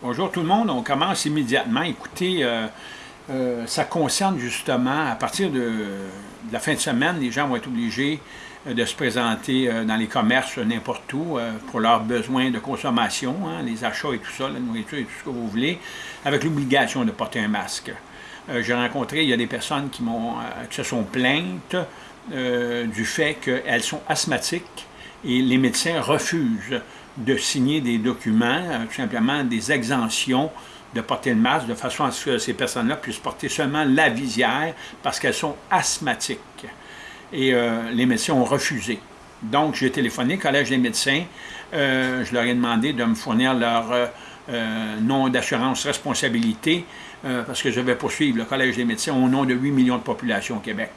Bonjour tout le monde, on commence immédiatement. Écoutez, euh, euh, ça concerne justement, à partir de, la fin de semaine, les gens vont être obligés euh, de se présenter dans les commerces n'importe où pour leurs besoins de consommation, hein, les achats et tout ça, la nourriture et tout ce que vous voulez, avec l'obligation de porter un masque. J'ai rencontré, il y a des personnes qui, qui se sont plaintes du fait qu'elles sont asthmatiques et les médecins refusent de signer des documents, euh, tout simplement des exemptions de porter le masque, de façon à ce que ces personnes-là puissent porter seulement la visière parce qu'elles sont asthmatiques. Et euh, les médecins ont refusé. Donc, j'ai téléphoné au Collège des médecins. Euh, je leur ai demandé de me fournir leur nom d'assurance responsabilité parce que je vais poursuivre le Collège des médecins au nom de 8 millions de population au Québec.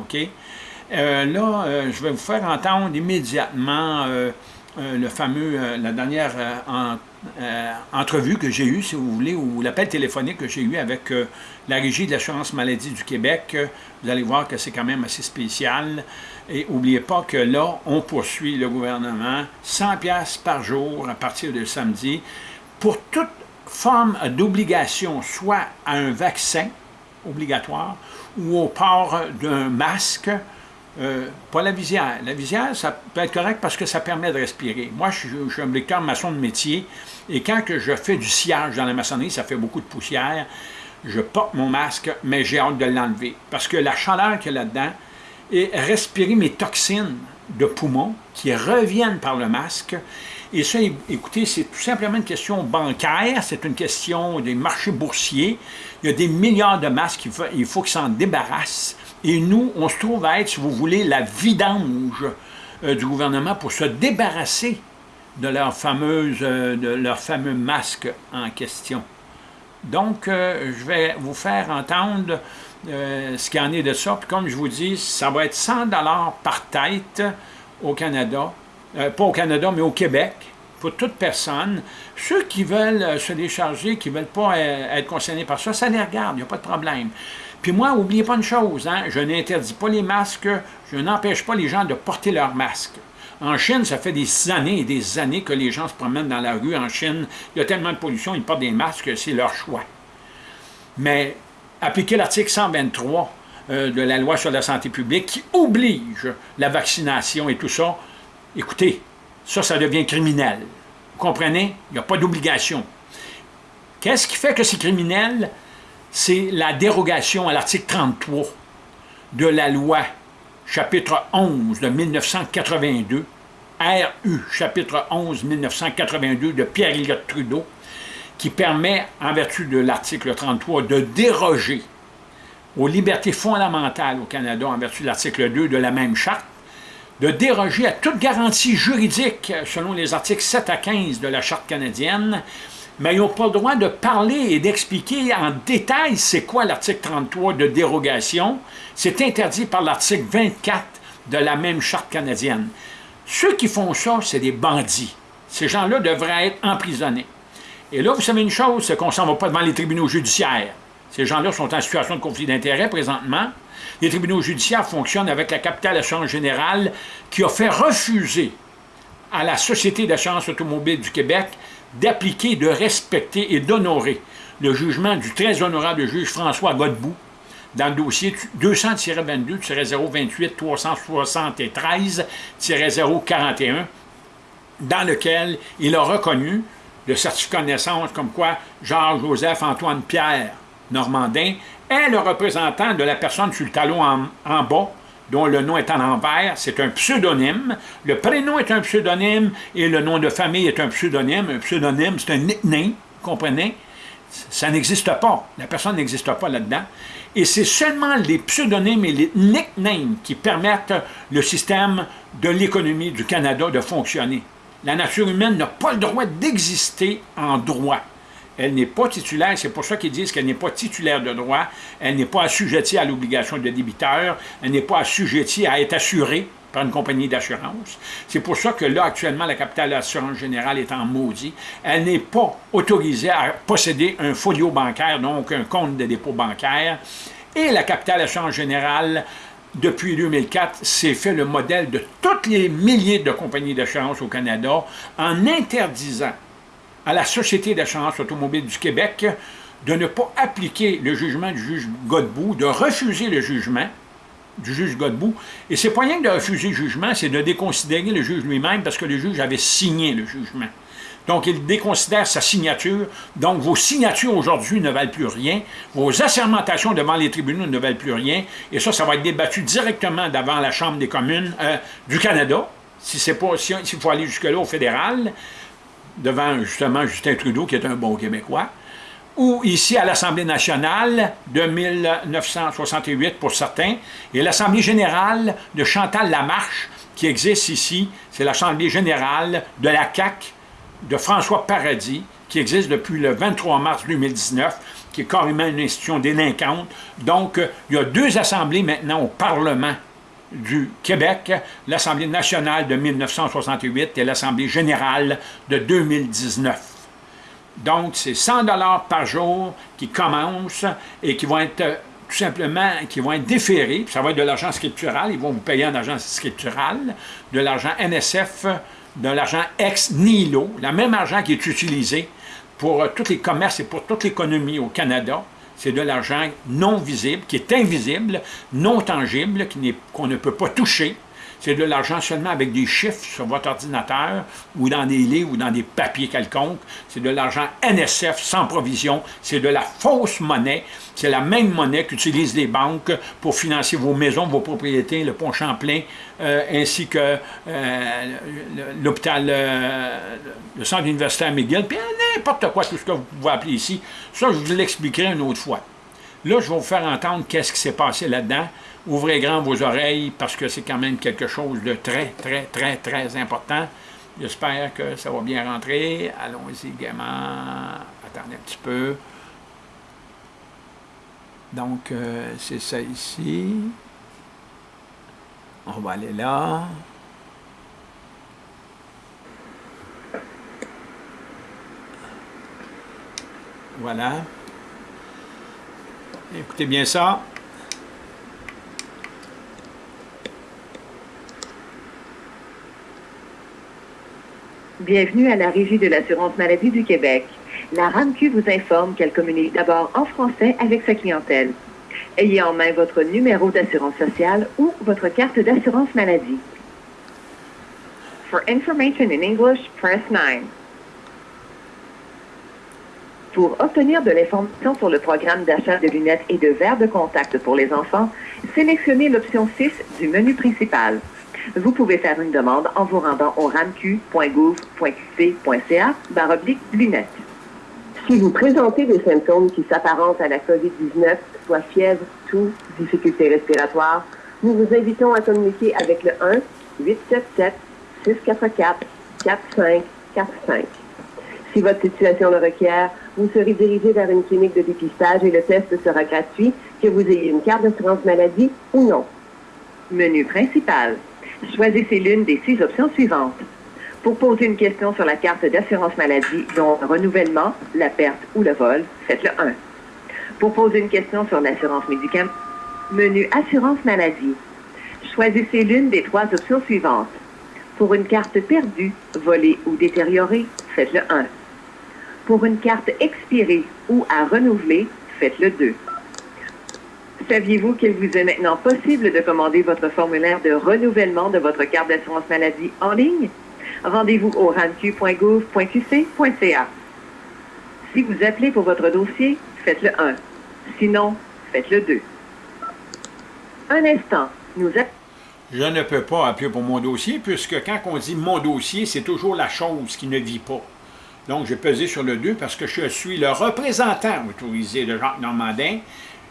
OK? là, je vais vous faire entendre immédiatement euh, le fameux, euh, la dernière euh, entrevue que j'ai eue, si vous voulez, ou l'appel téléphonique que j'ai eu avec la Régie de l'assurance maladie du Québec. vous allez voir que c'est quand même assez spécial. Et n'oubliez pas que là, on poursuit le gouvernement 100 pièces par jour à partir de samedi pour toute forme d'obligation, soit à un vaccin obligatoire ou au port d'un masque, euh, pas la visière. La visière, ça peut être correct parce que ça permet de respirer. Moi, je, suis un lecteur maçon de métier, et quand je fais du sillage dans la maçonnerie, ça fait beaucoup de poussière, je porte mon masque, mais j'ai hâte de l'enlever. Parce que la chaleur qu'il y a là-dedans, et respirer mes toxines de poumons qui reviennent par le masque, et ça, écoutez, c'est tout simplement une question bancaire, c'est une question des marchés boursiers. Il y a des milliards de masques, il faut qu'ils s'en débarrassent. Et nous, on se trouve à être, si vous voulez, la vidange euh, du gouvernement pour se débarrasser de leur, fameuse, euh, de leur fameux masque en question. Donc, euh, je vais vous faire entendre ce qu'il en est de ça. Puis comme je vous dis, ça va être 100 par tête au Canada, pas au Canada, mais au Québec, pour toute personne. Ceux qui veulent se décharger, qui ne veulent pas être concernés par ça, ça les regarde, il n'y a pas de problème. Puis moi, n'oubliez pas une chose, hein, je n'interdis pas les masques, je n'empêche pas les gens de porter leurs masques. En Chine, ça fait des années et des années que les gens se promènent dans la rue. En Chine, il y a tellement de pollution, ils portent des masques, c'est leur choix. Mais appliquer l'article 123 euh, de la loi sur la santé publique qui oblige la vaccination et tout ça, écoutez, ça, ça devient criminel. Vous comprenez? Il n'y a pas d'obligation. Qu'est-ce qui fait que c'est criminel? C'est la dérogation à l'article 33 de la loi chapitre 11 de 1982, RU chapitre 11 1982 de Pierre-Éliott Trudeau, qui permet, en vertu de l'article 33, de déroger aux libertés fondamentales au Canada, en vertu de l'article 2 de la même charte, de déroger à toute garantie juridique selon les articles 7 à 15 de la Charte canadienne, mais ils n'ont pas le droit de parler et d'expliquer en détail c'est quoi l'article 33 de dérogation. C'est interdit par l'article 24 de la même charte canadienne. Ceux qui font ça, c'est des bandits. Ces gens-là devraient être emprisonnés. Et là, vous savez une chose, c'est qu'on ne s'en va pas devant les tribunaux judiciaires. Ces gens-là sont en situation de conflit d'intérêts présentement. Les tribunaux judiciaires fonctionnent avec la capitale assurance générale qui a fait refuser à la Société d'assurance automobile du Québec d'appliquer, de respecter et d'honorer le jugement du très honorable juge François Godbout dans le dossier 200-22-028-373-041, dans lequel il a reconnu le certificat de naissance comme quoi Georges-Joseph-Antoine Pierre Normandin est le représentant de la personne sur le talon en bas dont le nom est en envers, c'est un pseudonyme. Le prénom est un pseudonyme et le nom de famille est un pseudonyme. Un pseudonyme, c'est un nickname, comprenez? Ça n'existe pas. La personne n'existe pas là-dedans. Et c'est seulement les pseudonymes et les nicknames qui permettent le système de l'économie du Canada de fonctionner. La nature humaine n'a pas le droit d'exister en droit. Elle n'est pas titulaire, c'est pour ça qu'ils disent qu'elle n'est pas titulaire de droit, elle n'est pas assujettie à l'obligation de débiteur, elle n'est pas assujettie à être assurée par une compagnie d'assurance. C'est pour ça que là, actuellement, la capitale d'assurance générale est en maudit. Elle n'est pas autorisée à posséder un folio bancaire, donc un compte de dépôt bancaire. Et la capitale d'assurance générale, depuis 2004, s'est fait le modèle de toutes les milliers de compagnies d'assurance au Canada en interdisant à la Société d'assurance automobile du Québec de ne pas appliquer le jugement du juge Godbout, de refuser le jugement du juge Godbout. Et c'est pas rien de refuser le jugement, c'est de déconsidérer le juge lui-même parce que le juge avait signé le jugement. Donc, il déconsidère sa signature. Donc, vos signatures aujourd'hui ne valent plus rien. Vos assermentations devant les tribunaux ne valent plus rien. Et ça, ça va être débattu directement devant la Chambre des communes euh, du Canada, si c'est pas, s'il faut aller jusque-là au fédéral, devant justement Justin Trudeau, qui est un bon Québécois, ou ici à l'Assemblée nationale de 1968 pour certains, et l'Assemblée générale de Chantal Lamarche, qui existe ici, c'est l'Assemblée générale de la CAQ de François Paradis, qui existe depuis le 23 mars 2019, qui est carrément une institution délinquante. Donc, il y a deux assemblées maintenant au Parlement du Québec, l'Assemblée nationale de 1968 et l'Assemblée générale de 2019. Donc, c'est 100 par jour qui commencent et qui vont être tout simplement, qui vont être déférés, ça va être de l'argent scriptural, ils vont vous payer en argent scriptural, de l'argent NSF, de l'argent ex nihilo, le même argent qui est utilisé pour euh, tous les commerces et pour toute l'économie au Canada, c'est de l'argent non visible, qui est invisible, non tangible, qu'on ne peut pas toucher, c'est de l'argent seulement avec des chiffres sur votre ordinateur ou dans des livres ou dans des papiers quelconques. C'est de l'argent NSF sans provision. C'est de la fausse monnaie. C'est la même monnaie qu'utilisent les banques pour financer vos maisons, vos propriétés, le pont Champlain, euh, ainsi que euh, l'hôpital, euh, le centre universitaire McGill, puis n'importe quoi, tout ce que vous pouvez appeler ici. Ça, je vous l'expliquerai une autre fois. Là, je vais vous faire entendre qu'est-ce qui s'est passé là-dedans. Ouvrez grand vos oreilles parce que c'est quand même quelque chose de très, très, très, très important. J'espère que ça va bien rentrer. Allons-y gaiement. Attendez un petit peu. Donc, euh, c'est ça ici. On va aller là. Voilà. Écoutez bien ça. Bienvenue à la Régie de l'assurance maladie du Québec. La RAMQ vous informe qu'elle communique d'abord en français avec sa clientèle. Ayez en main votre numéro d'assurance sociale ou votre carte d'assurance maladie. For information in English, press 9. Pour obtenir de l'information sur le programme d'achat de lunettes et de verres de contact pour les enfants, sélectionnez l'option 6 du menu principal. Vous pouvez faire une demande en vous rendant au ramq.gouv.qc.ca baroblique lunettes. Si vous présentez des symptômes qui s'apparentent à la COVID-19, soit fièvre, toux, difficultés respiratoires, nous vous invitons à communiquer avec le 1 877 644 4545. Si votre situation le requiert, vous serez dirigé vers une clinique de dépistage et le test sera gratuit, que vous ayez une carte d'assurance maladie ou non. Menu principal. Choisissez l'une des six options suivantes. Pour poser une question sur la carte d'assurance maladie, dont le renouvellement, la perte ou le vol, faites le 1. Pour poser une question sur l'assurance médicale, menu assurance maladie. Choisissez l'une des trois options suivantes. Pour une carte perdue, volée ou détériorée, faites le 1. Pour une carte expirée ou à renouveler, faites le 2. Saviez-vous qu'il vous est maintenant possible de commander votre formulaire de renouvellement de votre carte d'assurance maladie en ligne? Rendez-vous au ranq.gouv.qc.ca. Si vous appelez pour votre dossier, faites le 1. Sinon, faites le 2. Un instant, nous Je ne peux pas appeler pour mon dossier, puisque quand on dit mon dossier, c'est toujours la chose qui ne vit pas. Donc, j'ai pesé sur le 2 parce que je suis le représentant autorisé de Jacques Normandin,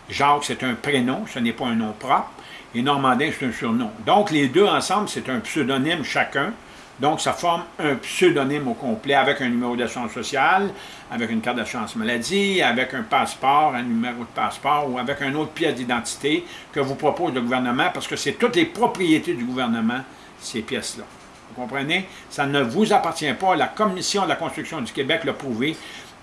Jacques, c'est un prénom, ce n'est pas un nom propre, et Normandin, c'est un surnom. Donc, les deux ensemble, c'est un pseudonyme chacun. Donc, ça forme un pseudonyme au complet avec un numéro d'assurance sociale, avec une carte d'assurance maladie, avec un passeport, un numéro de passeport ou avec un autre pièce d'identité que vous propose le gouvernement parce que c'est toutes les propriétés du gouvernement, ces pièces-là. Vous comprenez? Ça ne vous appartient pas. La Commission de la construction du Québec l'a prouvé.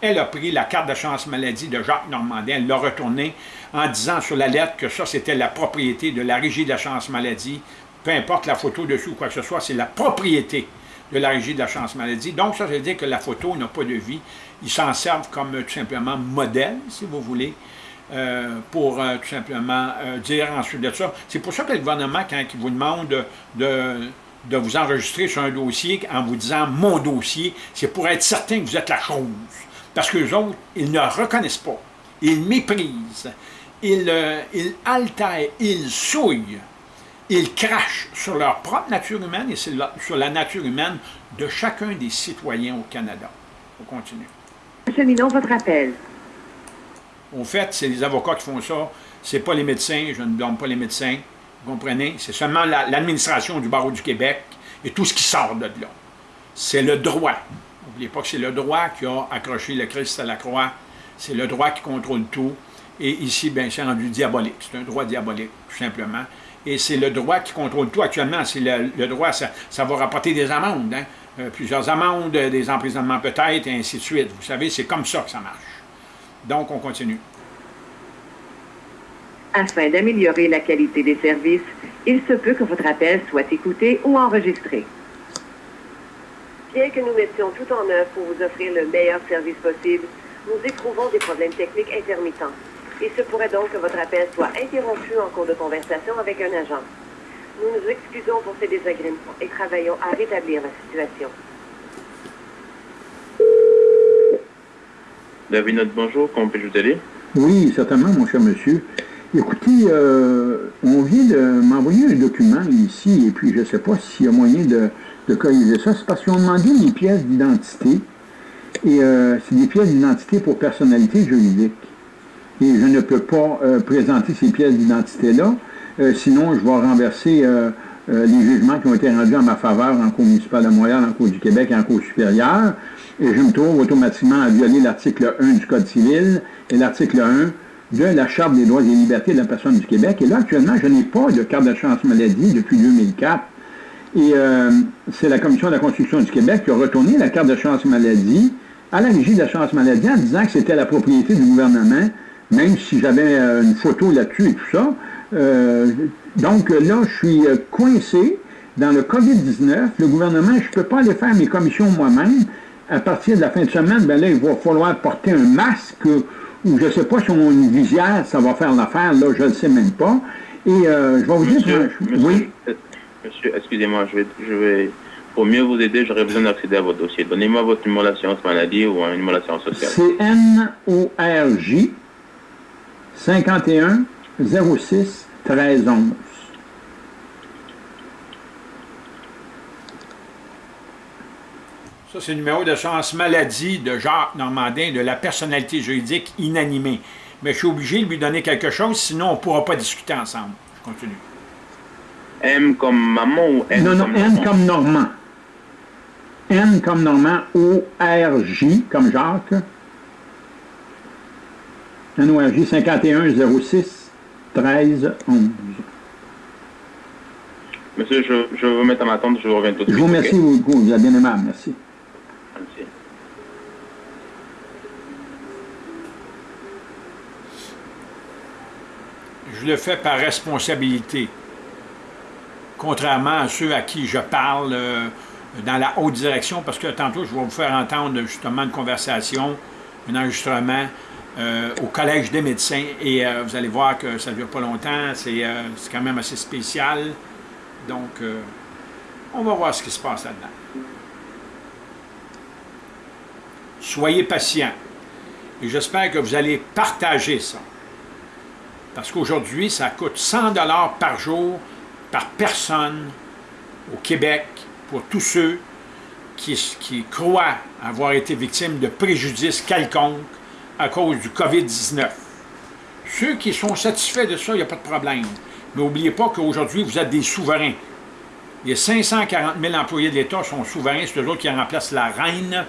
Elle a pris la carte d'assurance maladie de Jacques Normandin, elle l'a retournée en disant sur la lettre que ça, c'était la propriété de la Régie de l'assurance maladie, peu importe la photo dessus ou quoi que ce soit, c'est la propriété de la régie de la chance maladie. Donc, ça veut dire que la photo n'a pas de vie. Ils s'en servent comme tout simplement modèle, si vous voulez, euh, pour euh, tout simplement euh, dire ensuite de ça. C'est pour ça que le gouvernement, quand il vous demande de, de, vous enregistrer sur un dossier en vous disant « mon dossier », c'est pour être certain que vous êtes la chose. Parce que les autres, ils ne reconnaissent pas. Ils méprisent. Ils, ils altèrent. Ils souillent ils crachent sur leur propre nature humaine et sur la nature humaine de chacun des citoyens au Canada. On continue. Cheminons votre appel. Au fait, c'est les avocats qui font ça. Ce n'est pas les médecins, je ne blâme pas les médecins. Vous comprenez? C'est seulement l'administration du barreau du Québec et tout ce qui sort de là. C'est le droit. N'oubliez pas que c'est le droit qui a accroché le Christ à la croix. C'est le droit qui contrôle tout. Et ici, bien, c'est rendu diabolique. C'est un droit diabolique, tout simplement et c'est le droit qui contrôle tout actuellement. C'est le, droit, ça, va rapporter des amendes, hein. euh, plusieurs amendes, des emprisonnements peut-être, et ainsi de suite. Vous savez, c'est comme ça que ça marche. Donc, on continue. Afin d'améliorer la qualité des services, il se peut que votre appel soit écouté ou enregistré. Bien que nous mettions tout en œuvre pour vous offrir le meilleur service possible, nous éprouvons des problèmes techniques intermittents. Il se pourrait donc que votre appel soit interrompu en cours de conversation avec un agent. Nous nous excusons pour ces désagréments et travaillons à rétablir la situation. David, bonjour, comment puis-je vous aider? Oui, certainement, mon cher monsieur. Écoutez, euh, on vient de m'envoyer un document ici, et puis je ne sais pas s'il y a moyen de, corriger ça. C'est parce qu'ils ont demandé des pièces d'identité, et euh, c'est des pièces d'identité pour personnalité juridique et je ne peux pas euh, présenter ces pièces d'identité-là. Euh, sinon, je vais renverser les jugements qui ont été rendus en ma faveur en Cour municipale de Montréal, en Cour du Québec et en Cour supérieure. Et je me trouve automatiquement à violer l'article 1 du Code civil et l'article 1 de la Charte des droits et libertés de la personne du Québec. Et là, actuellement, je n'ai pas de carte d'assurance maladie depuis 2004. Et c'est la Commission de la Constitution du Québec qui a retourné la carte d'assurance maladie à la Régie de l'assurance maladie en disant que c'était la propriété du gouvernement même si j'avais euh, une photo là-dessus et tout ça. Euh, donc là, je suis euh, coincé dans le COVID-19. Le gouvernement, je ne peux pas aller faire mes commissions moi-même. À partir de la fin de semaine, ben là, il va falloir porter un masque ou je ne sais pas si on a une visière, ça va faire l'affaire. Là, je ne le sais même pas. Et je vais vous dire... oui? Monsieur, excusez-moi, je vais, je vais... Pour mieux vous aider, j'aurais besoin d'accéder à votre dossier. Donnez-moi votre numéro d'assurance maladie ou un numéro d'assurance sociale. C'est N-O-R-J 51 06 13 11. Ça, c'est le numéro de chance maladie de Jacques Normandin de la personnalité juridique inanimée. Mais je suis obligé de lui donner quelque chose, sinon on ne pourra pas discuter ensemble. Je continue. M comme maman ou N Non, non, comme N comme Normand. N comme Normand, O-R-J comme Jacques, NORJ 51 06 13 11. Monsieur, je, je vais vous mettre à ma tente, je vous reviens tout de suite. Je vous remercie beaucoup, vous êtes bien aimable, merci. Merci. Je le fais par responsabilité. Contrairement à ceux à qui je parle euh, dans la haute direction, parce que tantôt, je vais vous faire entendre justement une conversation, un enregistrement euh, au Collège des médecins et euh, vous allez voir que ça ne dure pas longtemps, c'est quand même assez spécial. Donc, on va voir ce qui se passe là-dedans. Soyez patient et j'espère que vous allez partager ça. Parce qu'aujourd'hui, ça coûte 100 par jour par personne au Québec pour tous ceux qui, croient avoir été victimes de préjudices quelconques à cause du COVID-19. Ceux qui sont satisfaits de ça, il n'y a pas de problème. Mais n'oubliez pas qu'aujourd'hui, vous êtes des souverains. Les 540 000 employés de l'État sont souverains, c'est eux autres qui remplacent la reine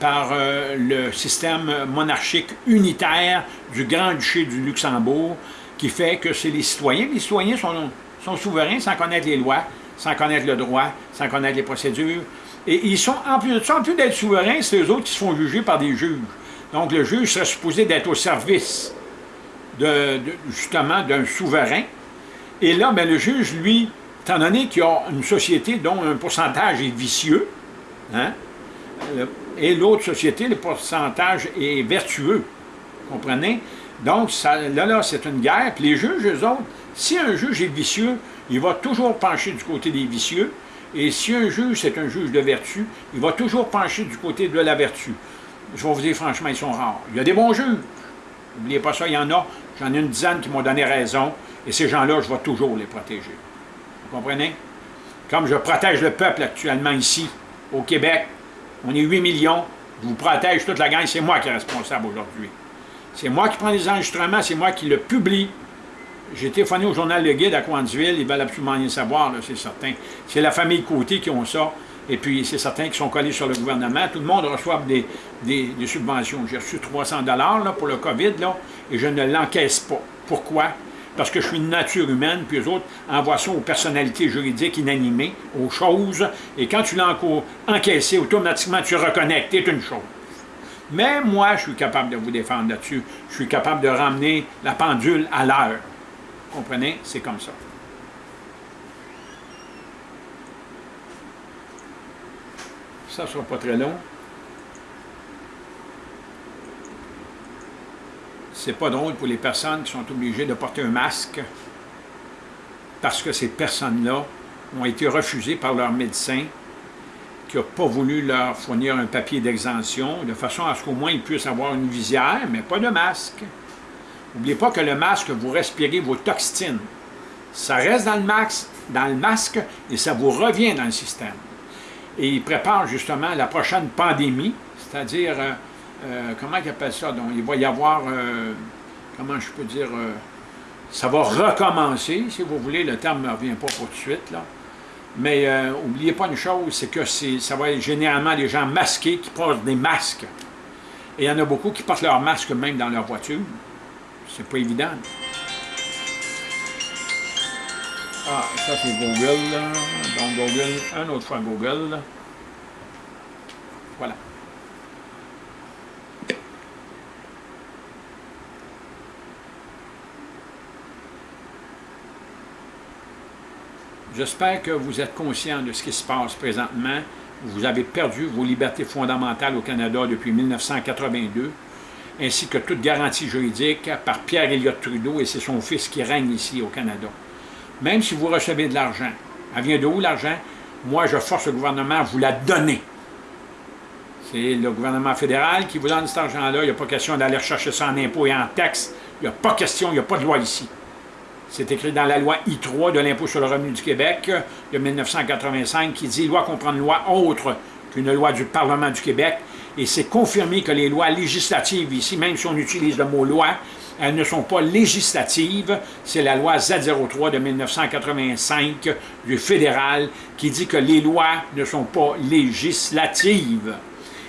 par euh, le système monarchique unitaire du Grand-Duché du Luxembourg, qui fait que c'est les citoyens. Les citoyens sont, sont souverains sans connaître les lois, sans connaître le droit, sans connaître les procédures. Et ils sont, en plus de ça, en plus d'être souverains, c'est eux autres qui se font juger par des juges. Donc, le juge serait supposé d'être au service, de, justement, d'un souverain. Et là, bien, le juge, lui, étant donné qu'il y a une société dont un pourcentage est vicieux, Hein? Et l'autre société, le pourcentage est vertueux. Comprenez? Donc, ça, là, là, c'est une guerre. Puis les juges, eux autres, si un juge est vicieux, il va toujours pencher du côté des vicieux. Et si un juge, c'est un juge de vertu, il va toujours pencher du côté de la vertu. Je vais vous dire franchement, ils sont rares. Il y a des bons juges. N'oubliez pas ça, il y en a. J'en ai une dizaine qui m'ont donné raison. Et ces gens-là, je vais toujours les protéger. Vous comprenez? Comme je protège le peuple actuellement ici, au Québec, on est 8 millions, je vous protège toute la gang, c'est moi qui est responsable aujourd'hui. C'est moi qui prends les enregistrements, c'est moi qui le publie. J'ai téléphoné au journal Le Guide à Coansville, ils veulent absolument rien savoir, c'est certain. C'est la famille Côté qui ont ça, et puis c'est certain qu'ils sont collés sur le gouvernement. Tout le monde reçoit des, subventions. J'ai reçu 300 là, pour le COVID, et je ne l'encaisse pas. Pourquoi? parce que je suis une nature humaine, puis eux autres envoient ça aux personnalités juridiques inanimées, aux choses, et quand tu l'as encaissé, automatiquement tu reconnectes, c'est une chose. Mais moi, je suis capable de vous défendre là-dessus. Je suis capable de ramener la pendule à l'heure. Comprenez? C'est comme ça. Ça ne sera pas très long. c'est pas drôle pour les personnes qui sont obligées de porter un masque parce que ces personnes-là ont été refusées par leur médecin qui n'a pas voulu leur fournir un papier d'exemption, de façon à ce qu'au moins ils puissent avoir une visière, mais pas de masque. N'oubliez pas que le masque, vous respirez vos toxines. Ça reste dans le, masque, dans le masque et ça vous revient dans le système. Et ils préparent justement la prochaine pandémie, c'est-à-dire euh, euh, comment ils appellent ça? Donc, il va y avoir, euh, comment je peux dire, ça va recommencer, si vous voulez, le terme ne revient pas pour tout de suite, là. Mais n'oubliez pas une chose, c'est que ça va être généralement des gens masqués qui portent des masques. Et il y en a beaucoup qui portent leur masque même dans leur voiture. C'est pas évident. Ah, ça c'est Google. Donc Google, un autre fois Google. Voilà. J'espère que vous êtes conscient de ce qui se passe présentement. Vous avez perdu vos libertés fondamentales au Canada depuis 1982, ainsi que toute garantie juridique par Pierre Elliott Trudeau et c'est son fils qui règne ici au Canada. Même si vous recevez de l'argent, elle vient de où l'argent? Moi, je force le gouvernement à vous la donner. C'est le gouvernement fédéral qui vous donne cet argent-là. Il n'y a pas question d'aller chercher ça en impôts et en taxes. Il n'y a pas question, il n'y a pas de loi ici. C'est écrit dans la loi I3 de l'impôt sur le revenu du Québec de 1985 qui dit « loi comprend une loi autre qu'une loi du Parlement du Québec » et c'est confirmé que les lois législatives ici, même si on utilise le mot « loi », elles ne sont pas législatives. C'est la loi Z03 de 1985 du fédéral qui dit que les lois ne sont pas législatives.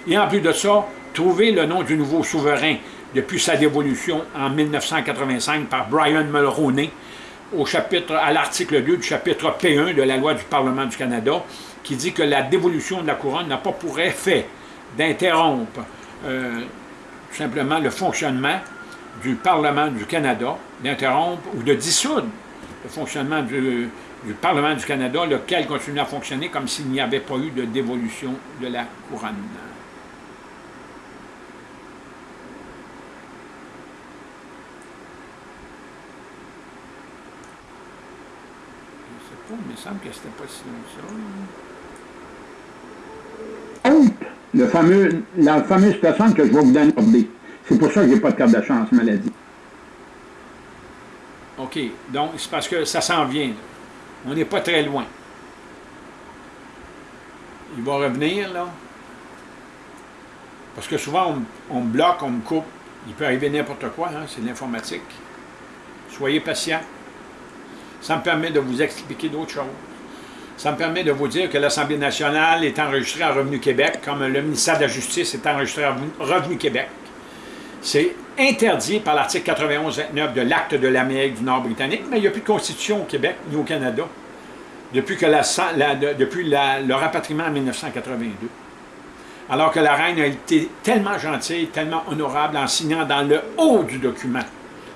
Et en plus de ça, trouver le nom du nouveau souverain depuis sa dévolution en 1985 par Brian Mulroney, à l'article 2 du chapitre P1 de la loi du Parlement du Canada, qui dit que la dévolution de la couronne n'a pas pour effet d'interrompre euh, tout simplement le fonctionnement du Parlement du Canada, d'interrompre ou de dissoudre le fonctionnement du, Parlement du Canada, lequel continue à fonctionner comme s'il n'y avait pas eu de dévolution de la couronne. Il me semble que c'était pas si ça. Le fameux, la fameuse personne que je vais vous donner. C'est pour ça que je n'ai pas de carte de chance maladie. OK. Donc, c'est parce que ça s'en vient. On n'est pas très loin. Il va revenir, là. Parce que souvent, on, me bloque, on me coupe. Il peut arriver n'importe quoi, hein, c'est l'informatique. Soyez patient. Ça me permet de vous expliquer d'autres choses. Ça me permet de vous dire que l'Assemblée nationale est enregistrée à Revenu Québec, comme le ministère de la Justice est enregistré à Revenu Québec. C'est interdit par l'article 91-29 de l'Acte de l'Amérique du Nord britannique, mais il n'y a plus de constitution au Québec ni au Canada depuis, que le rapatriement en 1982. Alors que la reine a été tellement gentille, tellement honorable en signant dans le haut du document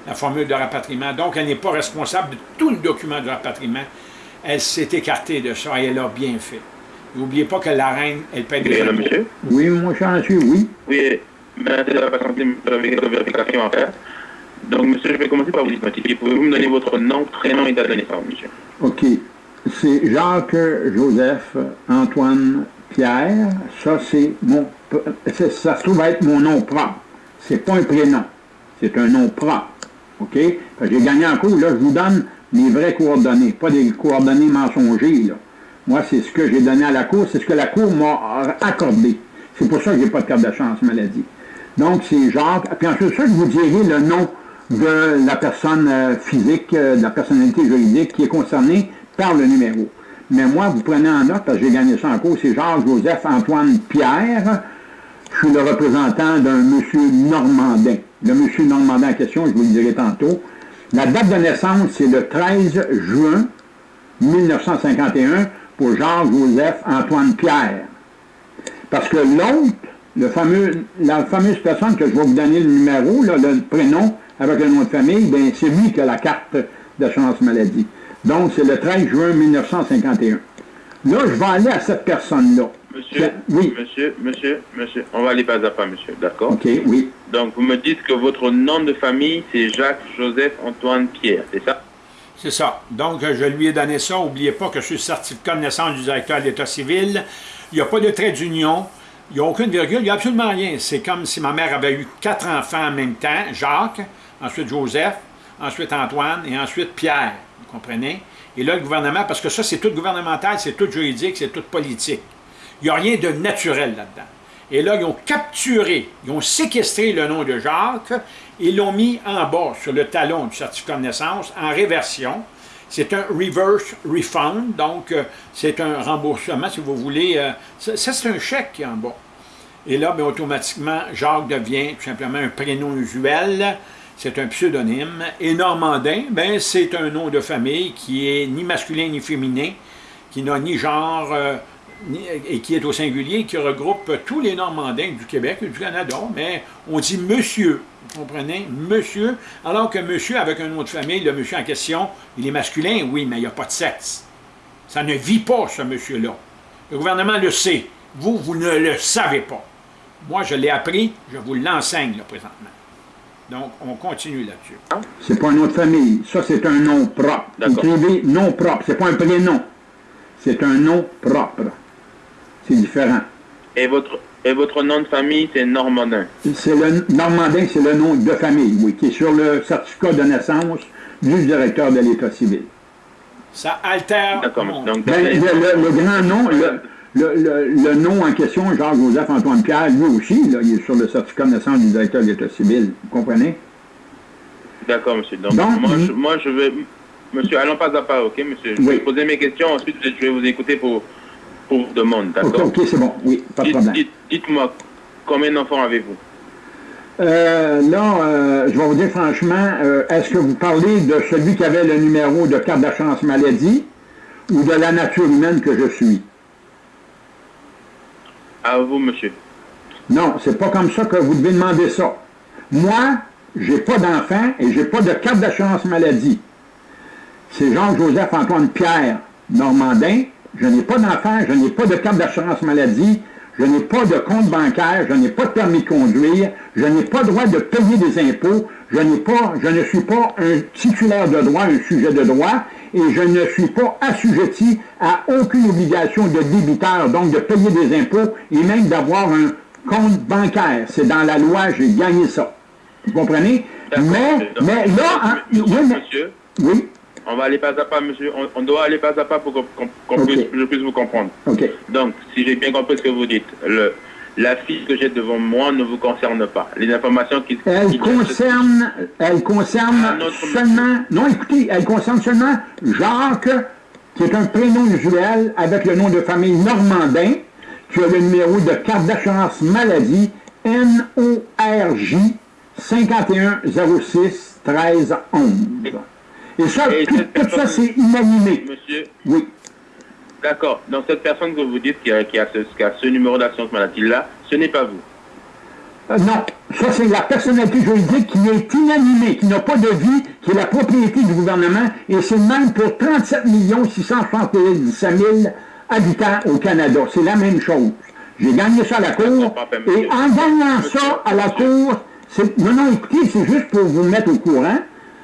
la formule de rapatriement. Donc, elle n'est pas responsable de tout le document de rapatriement. Elle s'est écartée de ça et elle a bien fait. N'oubliez pas que la reine, elle paie des Oui, allô, impôts. monsieur? Oui, mon cher monsieur, oui. Oui, j'avais quelques vérifications à faire. Donc, monsieur, je vais commencer par vous identifier. Pouvez-vous me donner votre nom, prénom et date de naissance, monsieur? OK. C'est Jacques Joseph Antoine Pierre. Ça, c'est mon. Ça se trouve être mon nom propre. C'est pas un prénom. C'est un nom propre. OK? J'ai gagné en cours. Là, je vous donne mes vraies coordonnées, pas des coordonnées mensongères. Là. Moi, c'est ce que j'ai donné à la Cour, c'est ce que la Cour m'a accordé. C'est pour ça que j'ai pas de carte de chance maladie. Donc, c'est Jacques. Puis ensuite, ça, je vous dirai le nom de la personne euh, physique, euh, de la personnalité juridique qui est concernée par le numéro. Mais moi, vous prenez en note, parce que j'ai gagné ça en cours, c'est Jacques-Joseph Antoine Pierre. Je suis le représentant d'un monsieur Normandin. Le monsieur Normandin en question, je vous le dirai tantôt. La date de naissance, c'est le 13 juin 1951 pour Jacques-Joseph Antoine Pierre. Parce que l'autre, fameux, la fameuse personne que je vais vous donner le numéro, le prénom avec le nom de famille, ben, c'est lui qui a la carte d'assurance maladie. Donc, c'est le 13 juin 1951. Là, je vais aller à cette personne-là. Monsieur, Oui. monsieur, monsieur, monsieur, on va aller pas à pas, monsieur, d'accord OK, oui. Donc, vous me dites que votre nom de famille, c'est Jacques-Joseph Antoine Pierre, c'est ça? C'est ça. Donc, je lui ai donné ça. N'oubliez pas que je suis certificat de naissance du directeur de l'État civil. Il n'y a pas de trait d'union. Il n'y a aucune virgule. Il n'y a absolument rien. C'est comme si ma mère avait eu quatre enfants en même temps. Jacques, ensuite Joseph, ensuite Antoine et ensuite Pierre. Vous comprenez? Et là, le gouvernement, parce que ça, c'est tout gouvernemental, c'est tout juridique, c'est tout politique. Il n'y a rien de naturel là-dedans. Et là, ils ont capturé, ils ont séquestré le nom de Jacques et l'ont mis en bas sur le talon du certificat de naissance en réversion. C'est un reverse refund, donc euh, c'est un remboursement, si vous voulez. euh, ça, c'est un chèque qui est en bas. Et là, bien, automatiquement, Jacques devient tout simplement un prénom usuel. C'est un pseudonyme. Et Normandin, ben, c'est un nom de famille qui est ni masculin ni féminin, qui n'a ni genre, euh, et qui est au singulier, qui regroupe tous les Normandins du Québec et du Canada. Mais on dit monsieur, vous comprenez? Monsieur, alors que monsieur avec un nom de famille, le monsieur en question, il est masculin, oui, mais il n'y a pas de sexe. Ça ne vit pas, ce monsieur-là. Le gouvernement le sait. Vous, vous ne le savez pas. Moi, je l'ai appris, je vous l'enseigne, là, présentement. Donc, on continue là-dessus. C'est pas un nom de famille. Ça, c'est un nom propre. D'accord. Écrivez nom propre. C'est pas un prénom. C'est un nom propre. C'est différent. et votre, et votre nom de famille, c'est Normandin. C'est le Normandin, c'est le nom de famille, oui, qui est sur le certificat de naissance du directeur de l'État civil. Ça altère D'accord. Donc, Ben, le, le- le grand nom, le, le- le- le nom en question, Jacques-Joseph Antoine Pierre, lui aussi, là, il est sur le certificat de naissance du directeur de l'État civil. Vous comprenez? D'accord, monsieur. Donc, Donc, moi, je, moi, je vais... Monsieur, allons pas à pas, ok, monsieur? Je Oui. vais poser mes questions, ensuite je vais vous écouter pour, demandes, OK, d'accord OK, c'est bon. Oui, pas de problème. dites- Dites-moi, combien d'enfants avez-vous Euh, là, euh, je vais vous dire franchement, euh, est-ce que vous parlez de celui qui avait le numéro de carte d'assurance maladie ou de la nature humaine que je suis? À vous, monsieur. Non, c'est pas comme ça que vous devez demander ça. Moi, j'ai pas d'enfant et j'ai pas de carte d'assurance maladie. C'est Jean-Joseph Antoine Pierre Normandin. Je n'ai pas d'enfant, je n'ai pas de carte d'assurance maladie, je n'ai pas de compte bancaire, je n'ai pas de permis de conduire, je n'ai pas droit de payer des impôts, je pas, je ne suis pas un titulaire de droit, un sujet de droit, et je ne suis pas assujetti à aucune obligation de débiteur, donc de payer des impôts et même d'avoir un compte bancaire. C'est dans la loi, j'ai gagné ça. Vous comprenez? Mais, mais là, hein, oui, mais- Monsieur, oui, on va aller pas à pas, monsieur. On, on doit aller pas à pas pour puisse, je puisse vous comprendre. Donc, si j'ai bien compris ce que vous dites, le, la fiche que j'ai devant moi ne vous concerne pas. Les informations qui... Elle qui- concerne, elle concerne seulement, non écoutez, elle concerne seulement Jacques, qui est un prénom usuel avec le nom de famille Normandin, qui a le numéro de carte d'assurance maladie NORJ 5106 13 11. Et ça, Et tout, ça, c'est inanimé. Monsieur, Oui. d'accord. Donc, cette personne que vous dites qui a, qui a ce, qui a ce numéro d'assurance maladie-là, ce n'est pas vous. Euh, non, ça c'est la personnalité juridique qui est inanimée, qui n'a pas de vie, qui est la propriété du gouvernement, et c'est même pour 37 677 000 habitant au Canada. C'est la même chose. J'ai gagné ça à la cour, et en gagnant ça à la cour, non, non, écoutez, c'est juste pour vous mettre au courant,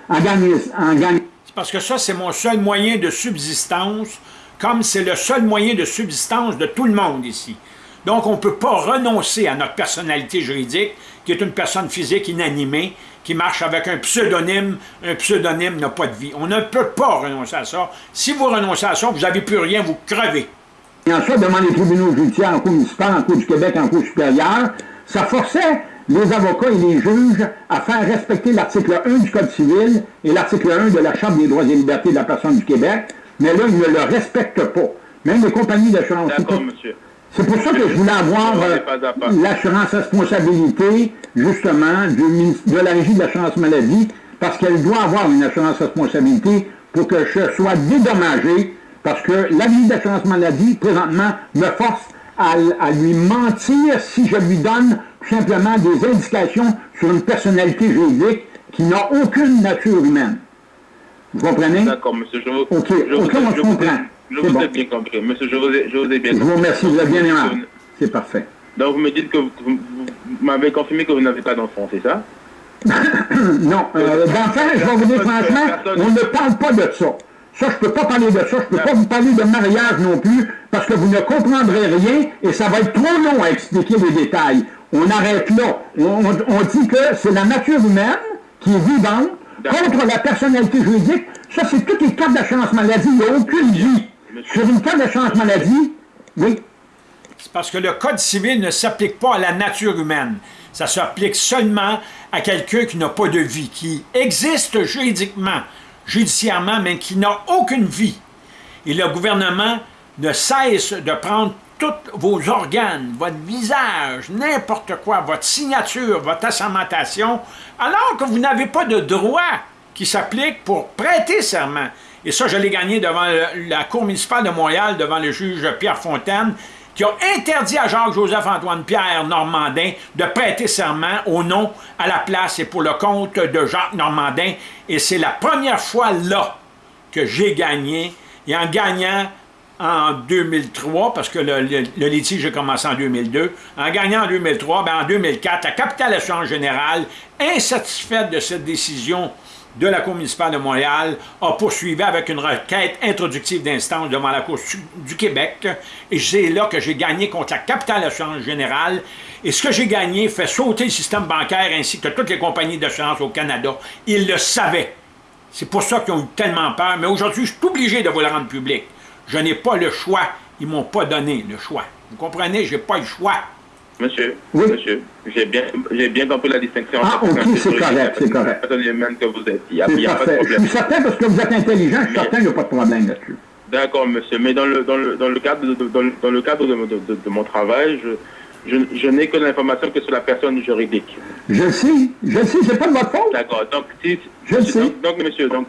en gagnant... En gagnant parce que ça, c'est mon seul moyen de subsistance, comme c'est le seul moyen de subsistance de tout le monde ici. Donc, on ne peut pas renoncer à notre personnalité juridique, qui est une personne physique inanimée, qui marche avec un pseudonyme. Un pseudonyme n'a pas de vie. On ne peut pas renoncer à ça. Si vous renoncez à ça, vous n'avez plus rien, vous crevez. Et en soit, devant les tribunaux judiciaires, en cours municipal, en cours du Québec, en cours supérieure, ça forçait les avocats et les juges à faire respecter l'article 1 du Code civil et l'article 1 de la Chambre des droits et libertés de la personne du Québec, mais là, ils ne le respectent pas. Même les compagnies d'assurance. D'accord, monsieur. C'est pour ça que je voulais avoir euh, l'assurance responsabilité, justement, de la Régie de l'assurance maladie, parce qu'elle doit avoir une assurance responsabilité pour que je sois dédommagé, parce que la Régie d'assurance maladie, présentement, me force à, lui mentir si je lui donne simplement des indications sur une personnalité juridique qui n'a aucune nature humaine. Vous comprenez? D'accord, monsieur. Je vous, OK, je on comprend. Je vous ai bien compris. Monsieur, je vous ai, je vous ai bien compris. Je vous remercie, vous êtes bien aimable. C'est parfait. Donc, vous me dites que vous, m'avez confirmé que vous n'avez pas d'enfant, c'est ça? non. Euh, d'enfant, je vais vous dire franchement, on ne parle pas de ça. Ça, je ne peux pas parler de ça. Je ne peux pas vous parler de mariage non plus, parce que vous ne comprendrez rien et ça va être trop long à expliquer les détails. On arrête là. On, on dit que c'est la nature humaine qui est vivante contre la personnalité juridique. Ça, c'est toutes les cartes d'assurance maladie. Il n'y a aucune vie. Sur une carte d'assurance maladie, oui. C'est parce que le Code civil ne s'applique pas à la nature humaine. Ça s'applique seulement à quelqu'un qui n'a pas de vie, qui existe juridiquement, judiciairement, mais qui n'a aucune vie. Et le gouvernement ne cesse de prendre tous vos organes, votre visage, n'importe quoi, votre signature, votre assermentation, alors que vous n'avez pas de droit qui s'applique pour prêter serment. Et ça, je l'ai gagné devant la Cour municipale de Montréal, devant le juge Pierre Fontaine, qui a interdit à Jacques-Joseph-Antoine Pierre Normandin de prêter serment au nom, à la place et pour le compte de Jacques Normandin. Et c'est la première fois là que j'ai gagné. Et en gagnant en 2003, parce que le, litige a commencé en 2002, en gagnant en 2003, ben en 2004, la capitale assurance générale, insatisfaite de cette décision de la Cour municipale de Montréal a poursuivi avec une requête introductive d'instance devant la Cour du Québec. Et c'est là que j'ai gagné contre la capitale assurance générale. Et ce que j'ai gagné fait sauter le système bancaire ainsi que toutes les compagnies d'assurance au Canada. Ils le savaient. C'est pour ça qu'ils ont eu tellement peur. Mais aujourd'hui, je suis obligé de vous le rendre public. Je n'ai pas le choix. Ils ne m'ont pas donné le choix. Vous comprenez? Je n'ai pas le choix. Monsieur, monsieur, j'ai bien, bien compris la distinction. Ah, ok, c'est correct, c'est correct. que vous êtes. Il n'y a, y a pas de problème. Je suis certain parce que vous êtes intelligent, je suis certain qu'il n'y a pas de problème là-dessus. D'accord, monsieur. Mais dans le, dans le, dans le cadre, de, dans, le cadre de, de, mon travail, je, je, je n'ai que l'information que sur la personne juridique. Je sais, je sais, c'est pas de votre faute. D'accord, donc si... Je sais. Donc, donc, monsieur, donc,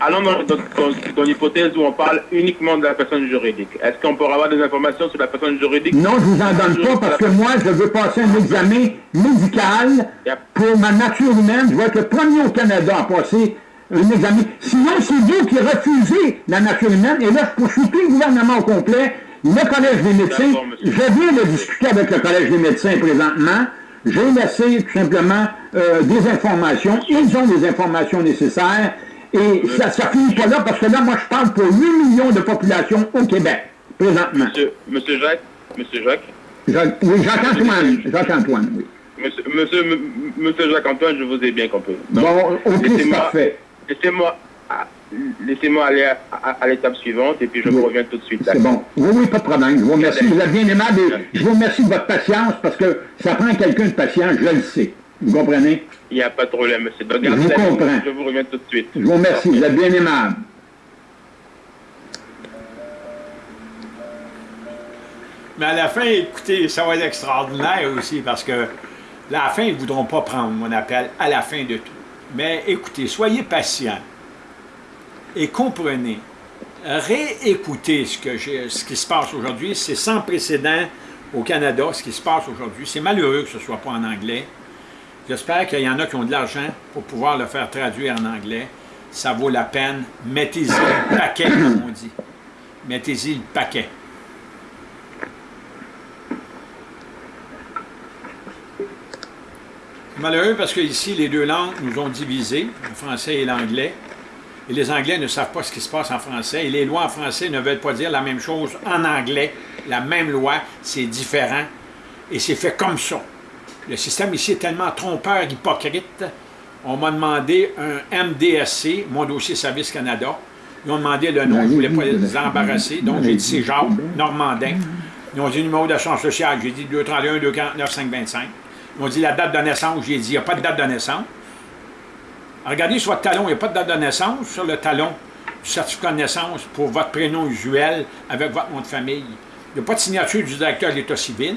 allons dans, l'hypothèse où on parle uniquement de la personne juridique. Est-ce qu'on pourra avoir des informations sur la personne juridique? Non, je ne vous en donne pas parce que moi, je veux passer un examen médical pour ma nature humaine. Je vais être le premier au Canada à passer un examen. Sinon, c'est vous qui refusez la nature humaine. Et là, je poursuis tout le gouvernement au complet, le Collège des médecins. Je viens de discuter avec le Collège des médecins présentement. J'ai laissé tout simplement euh, des informations. Ils ont des informations nécessaires. Et ça finit pas là, parce que là, moi, je parle pour 8 millions de population au Québec, présentement. Monsieur, monsieur Jacques, monsieur Jacques. Jacques oui, Jacques-Antoine, Jacques-Antoine, oui. Monsieur, monsieur, monsieur Jacques-Antoine, je vous ai bien compris. bon, ok, c'est parfait. Laissez-moi laissez-moi aller à, l'étape suivante et puis je vous reviens tout de suite. C'est bon. Oui, oui, pas de problème. Je vous remercie. Vous êtes bien aimable et je vous remercie de votre patience parce que ça prend quelqu'un de patient, je le sais. Vous comprenez? Il n'y a pas de problème, monsieur. je vous comprends. Je vous reviens tout de suite. Je vous remercie. Vous êtes bien aimable. Mais à la fin, écoutez, ça va être extraordinaire aussi parce que à la fin, ils ne voudront pas prendre mon appel à la fin de tout. Mais écoutez, soyez patients et comprenez. Réécoutez ce, que ce qui se passe aujourd'hui. C'est sans précédent au Canada, ce qui se passe aujourd'hui. C'est malheureux que ce ne soit pas en anglais. J'espère qu'il y en a qui ont de l'argent pour pouvoir le faire traduire en anglais. Ça vaut la peine. Mettez-y le paquet, comme on dit. Mettez-y le paquet. Malheureux parce que ici, les deux langues nous ont divisés, le français et l'anglais. Et les Anglais ne savent pas ce qui se passe en français. Et les lois en français ne veulent pas dire la même chose en anglais. La même loi, c'est différent. Et c'est fait comme ça. Le système ici est tellement trompeur, hypocrite. On m'a demandé un MDSC, mon dossier Service Canada. Ils ont demandé le nom, je ne voulais pas les embarrasser. Donc, j'ai dit c'est Jacques Normandin. Ils ont dit le numéro d'assurance sociale. J'ai dit 231 249 525. Ils ont dit la date de naissance. J'ai dit il n'y a pas de date de naissance. Regardez sur votre talon, il n'y a pas de date de naissance. Sur le talon du certificat de naissance pour votre prénom usuel avec votre nom de famille. Il n'y a pas de signature du directeur de l'État civil.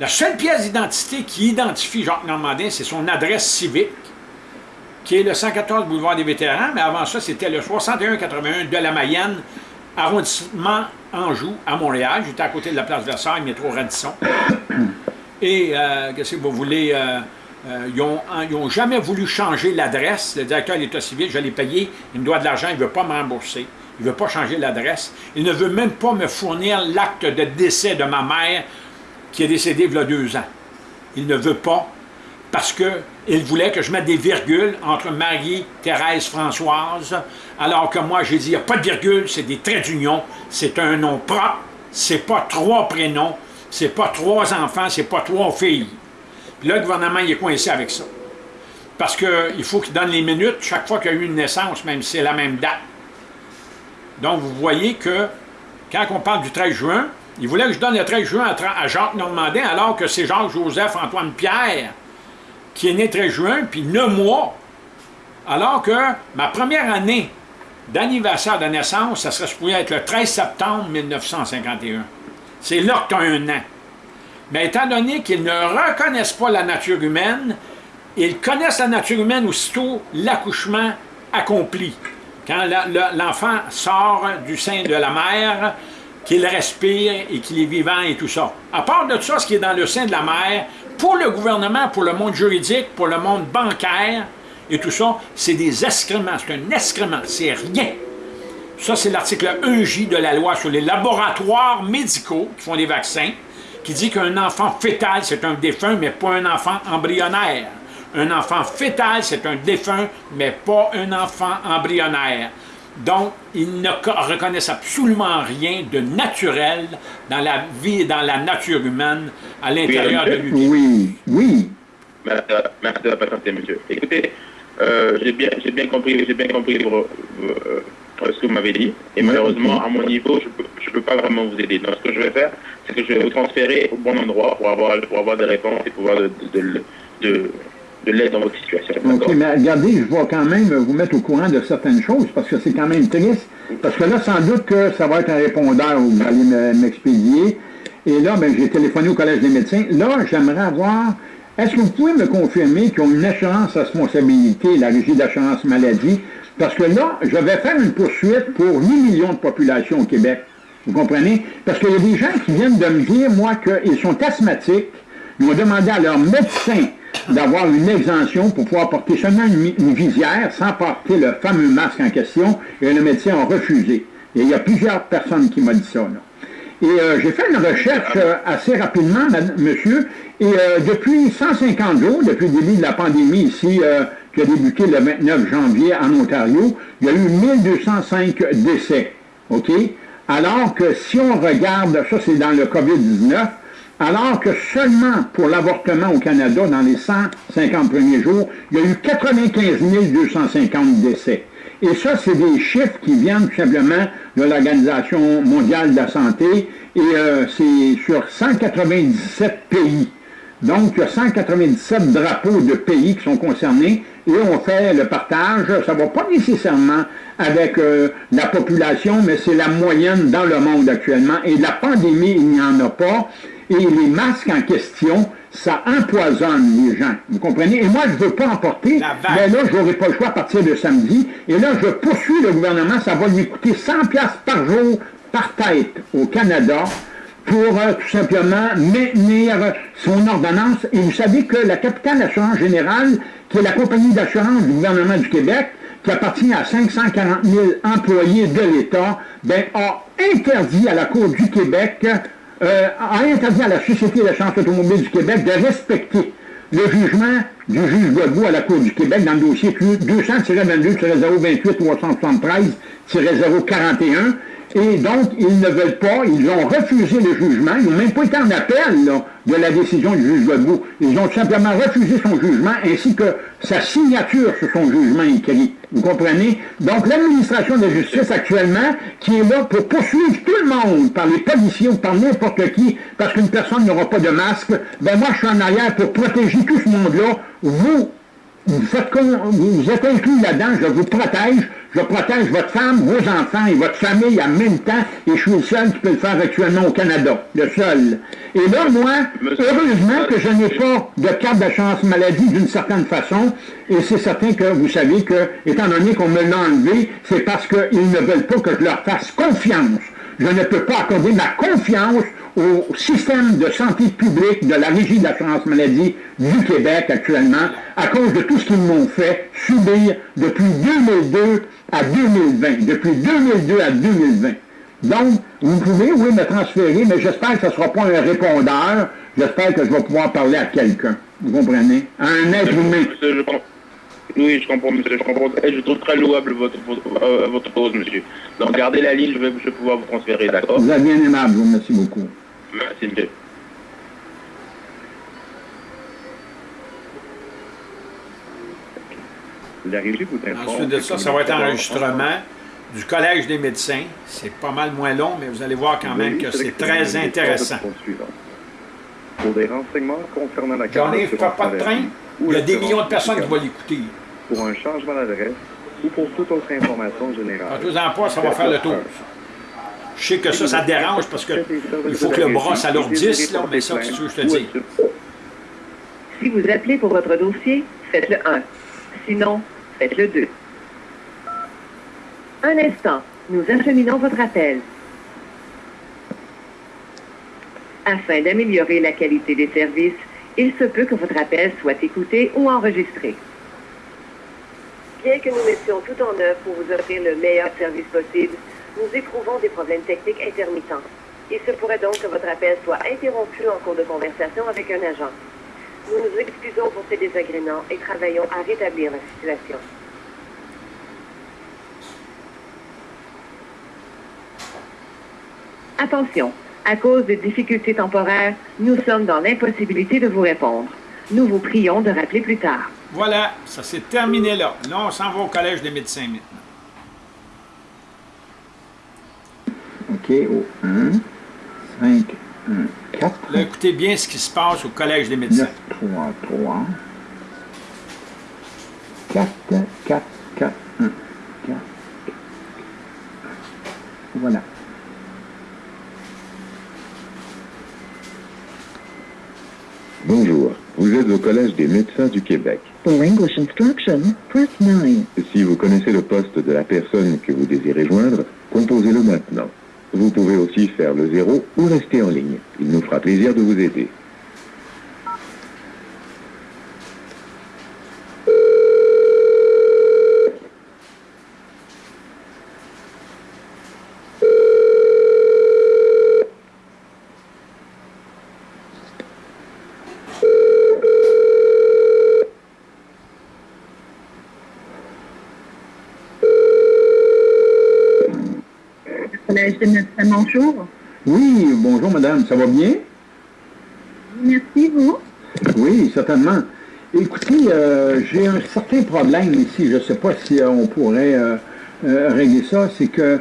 La seule pièce d'identité qui identifie Jacques Normandin, c'est son adresse civique, qui est le 114 boulevard des Vétérans, mais avant ça, c'était le 6181 de la Mayenne, arrondissement Anjou, à Montréal. J'étais à côté de la place Versailles, métro Radisson. Et, euh, qu'est-ce que vous voulez... Euh, euh, ils n'ont jamais voulu changer l'adresse. Le directeur de l'État civil, je l'ai payé, il me doit de l'argent, il ne veut pas me rembourser. Il ne veut pas changer l'adresse. Il ne veut même pas me fournir l'acte de décès de ma mère qui est décédée il y a deux ans. Il ne veut pas parce qu'il voulait que je mette des virgules entre Marie, Thérèse, Françoise, alors que moi, j'ai dit, il n'y a pas de virgule, c'est des traits d'union, c'est un nom propre, c'est pas trois prénoms, c'est pas trois enfants, c'est pas trois filles. Puis là, le gouvernement, il est coincé avec ça. Parce qu'il faut qu'il donne les minutes chaque fois qu'il y a eu une naissance, même si c'est la même date. Donc, vous voyez que, quand on parle du 13 juin, il voulait que je donne le 13 juin à Jacques Normandin, alors que c'est Jacques-Joseph-Antoine Pierre qui est né le 13 juin, puis 9 mois. Alors que ma première année d'anniversaire de naissance, ça serait supposé être le 13 septembre 1951. C'est là que tu as un an. Mais étant donné qu'ils ne reconnaissent pas la nature humaine, ils connaissent la nature humaine aussitôt l'accouchement accompli. Quand l'enfant sort du sein de la mère, qu'il respire et qu'il est vivant et tout ça. À part de ça, ce qui est dans le sein de la mère, pour le gouvernement, pour le monde juridique, pour le monde bancaire et tout ça, c'est des excréments, c'est un excrément, c'est rien. Ça, c'est l'article 1J de la loi sur les laboratoires médicaux qui font des vaccins qui dit qu'un enfant fœtal, c'est un défunt, mais pas un enfant embryonnaire. Un enfant fœtal, c'est un défunt, mais pas un enfant embryonnaire. Donc, ils ne reconnaissent absolument rien de naturel dans la vie et dans la nature humaine à l'intérieur de lui. Oui, oui. Merci de la patience, monsieur. Écoutez, euh, j'ai bien, bien compris, j'ai bien compris euh, ce que vous m'avez dit. Et malheureusement, à mon niveau, je ne peux, pas vraiment vous aider. Donc, ce que je vais faire, c'est que je vais vous transférer au bon endroit pour avoir, pour avoir des réponses et pouvoir de, de, de, l'aide dans votre situation. OK, mais regardez, je vais quand même vous mettre au courant de certaines choses parce que c'est quand même triste. Parce que là, sans doute que ça va être un répondeur où vous allez m'expédier. Et là, ben, j'ai téléphoné au Collège des médecins. Là, j'aimerais avoir... Est-ce que vous pouvez me confirmer qu'ils ont une assurance responsabilité, la régie d'assurance maladie, parce que là, je vais faire une poursuite pour 8 millions de population au Québec. Vous comprenez? Parce qu'il y a des gens qui viennent de me dire, moi, qu'ils sont asthmatiques. Ils ont demandé à leur médecin d'avoir une exemption pour pouvoir porter seulement une, visière sans porter le fameux masque en question, et le médecin a refusé. Et il y a plusieurs personnes qui m'ont dit ça. Et euh, j'ai fait une recherche euh, assez rapidement, monsieur, et euh, depuis 150 jours, depuis le début de la pandémie ici, qui a débuté le 29 janvier en Ontario, il y a eu 1205 décès. OK? Alors que si on regarde, ça c'est dans le COVID-19, alors que seulement pour l'avortement au Canada, dans les 150 premiers jours, il y a eu 95 250 décès. Et ça, c'est des chiffres qui viennent tout simplement de l'Organisation mondiale de la santé, et euh, c'est sur 197 pays. Donc, il y a 197 drapeaux de pays qui sont concernés, et on fait le partage. Ça ne va pas nécessairement avec euh, la population, mais c'est la moyenne dans le monde actuellement. Et la pandémie, il n'y en a pas. Et les masques en question, ça empoisonne les gens. Vous comprenez? Et moi, je ne veux pas emporter, mais là, je n'aurai pas le choix à partir de samedi. Et là, je poursuis le gouvernement, ça va lui coûter 100 pièces par jour par tête au Canada pour euh, tout simplement maintenir son ordonnance. Et vous savez que la capitale d'assurance générale, qui est la compagnie d'assurance du gouvernement du Québec, qui appartient à 540 000 employés de l'État, ben, a interdit à la Cour du Québec, euh, a interdit à la Société d'assurance automobile du Québec de respecter le jugement du juge Godbout à la Cour du Québec dans le dossier 200-22-028-373-041, et donc, ils ne veulent pas, ils ont refusé le jugement, ils n'ont même pas été en appel de la décision du juge Godbout. Ils ont simplement refusé son jugement ainsi que sa signature sur son jugement écrit. Vous comprenez? Donc, l'administration de justice actuellement, qui est là pour poursuivre tout le monde par les policiers ou par n'importe qui, parce qu'une personne n'aura pas de masque, ben moi, je suis en arrière pour protéger tout ce monde-là. Vous, vous, êtes inclus là-dedans, je vous protège, je protège votre femme, vos enfants et votre famille en même temps, et je suis le seul qui peut le faire actuellement au Canada, le seul. Et là, moi, heureusement que je n'ai pas de carte d'assurance maladie d'une certaine façon, et c'est certain que vous savez que, étant donné qu'on me l'a enlevé, c'est parce qu'ils ne veulent pas que je leur fasse confiance. Je ne peux pas accorder ma confiance au système de santé publique de la Régie de l'assurance maladie du Québec actuellement, à cause de tout ce qu'ils m'ont fait subir depuis 2002 à 2020, depuis 2002 à 2020. Donc, vous pouvez, oui, me transférer, mais j'espère que ce ne sera pas un répondeur. J'espère que je vais pouvoir parler à quelqu'un. Vous comprenez? À un être humain. Oui, je comprends, monsieur. Je comprends. je trouve très louable votre, votre, votre cause, monsieur. Donc, gardez la ligne, je vais, je vais pouvoir vous transférer, d'accord? Vous êtes bien aimable, je vous remercie beaucoup. Merci. La régie vous. Ensuite de ça, ça va être enregistrement du Collège des médecins. C'est pas mal moins long, mais vous allez voir quand même que c'est très intéressant. Pour des renseignements concernant la J'en ai pas, de train. Il y a des millions de personnes qui vont l'écouter. Pour un changement d'adresse ou pour toute autre information générale. En pas, ça va faire le tour. Je sais que ça, ça dérange parce qu'il faut que le bras s'alourdisse, là, mais ça, c'est ce que je te dis. Si vous appelez pour votre dossier, faites le 1. Sinon, faites le 2. Un instant, nous acheminons votre appel. Afin d'améliorer la qualité des services, il se peut que votre appel soit écouté ou enregistré. Bien que nous mettions tout en œuvre pour vous offrir le meilleur service possible, nous éprouvons des problèmes techniques intermittents. Il se pourrait donc que votre appel soit interrompu en cours de conversation avec un agent. Nous nous excusons pour ces désagréments et travaillons à rétablir la situation. Attention, à cause de difficultés temporaires, nous sommes dans l'impossibilité de vous répondre. Nous vous prions de rappeler plus tard. Voilà, ça s'est terminé là. Là, on s'en va au Collège des médecins maintenant. OK, au 1, 5, 1, 4. Là, écoutez bien ce qui se passe au Collège des médecins. 9, 3, 3. 4, 4, 4, 1, 4. Voilà. Bonjour, vous êtes au Collège des médecins du Québec. For English instruction, press 9. Si vous connaissez le poste de la personne que vous désirez joindre, composez-le maintenant. Vous pouvez aussi faire le zéro ou rester en ligne. Il nous fera plaisir de vous aider. Bonjour. Oui, bonjour madame, ça va bien? Merci, vous? Oui, certainement. Écoutez, euh, j'ai un certain problème ici, je ne sais pas si euh, on pourrait euh, régler ça, c'est que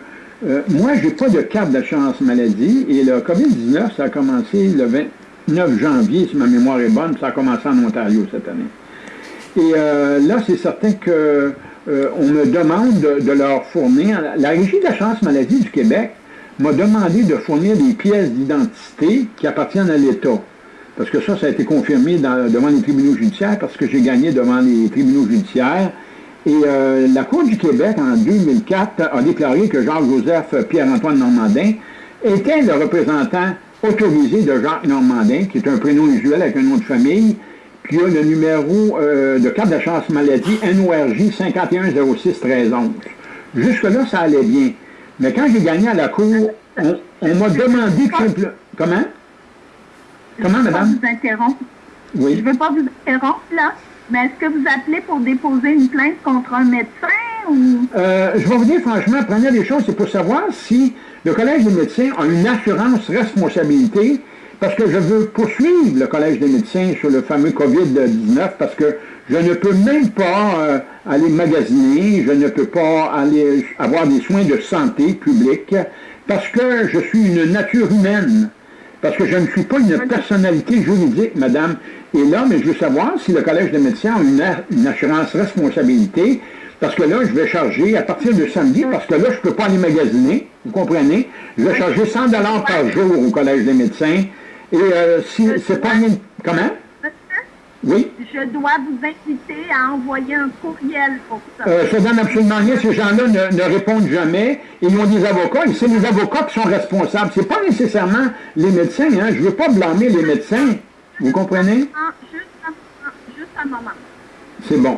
moi, je n'ai pas de carte d'assurance maladie et le COVID-19, ça a commencé le 29 janvier, si ma mémoire est bonne, ça a commencé en Ontario cette année. Et là, c'est certain que on me demande de, de, leur fournir, la Régie d'assurance maladie du Québec m'a demandé de fournir des pièces d'identité qui appartiennent à l'État. Parce que ça, ça a été confirmé devant les tribunaux judiciaires, parce que j'ai gagné devant les tribunaux judiciaires. Et euh, la Cour du Québec, en 2004, a déclaré que Jacques-Joseph Pierre-Antoine Normandin était le représentant autorisé de Jacques Normandin, qui est un prénom usuel avec un nom de famille, puis a le numéro euh, de carte de chance maladie NORJ 51061311. Jusque-là, ça allait bien. Mais quand j'ai gagné à la cour, on, m'a demandé que... Comment? Comment, madame? Je vous interromps. Oui. Je ne veux pas vous interrompre, là, mais est-ce que vous appelez pour déposer une plainte contre un médecin ou... Euh, je vais vous dire franchement, première des choses, c'est pour savoir si le Collège des médecins a une assurance responsabilité, parce que je veux poursuivre le Collège des médecins sur le fameux COVID-19, parce que je ne peux même pas euh, aller magasiner, je ne peux pas aller avoir des soins de santé publique, parce que je suis une nature humaine, parce que je ne suis pas une personnalité juridique, madame. Et là, mais je veux savoir si le Collège des médecins a une, une assurance responsabilité, parce que là, je vais charger à partir de samedi, parce que là, je ne peux pas aller magasiner, vous comprenez? Je vais charger 100 par jour au Collège des médecins. Et euh, si c'est pas... Comment? Oui? Je dois vous inviter à envoyer un courriel pour ça. Euh, ça donne absolument rien. Ces gens-là ne, ne, répondent jamais. Ils ont des avocats et c'est les avocats qui sont responsables. C'est pas nécessairement les médecins. Hein. Je veux pas blâmer les médecins. Vous comprenez? Ah, juste, un, juste un moment. C'est bon.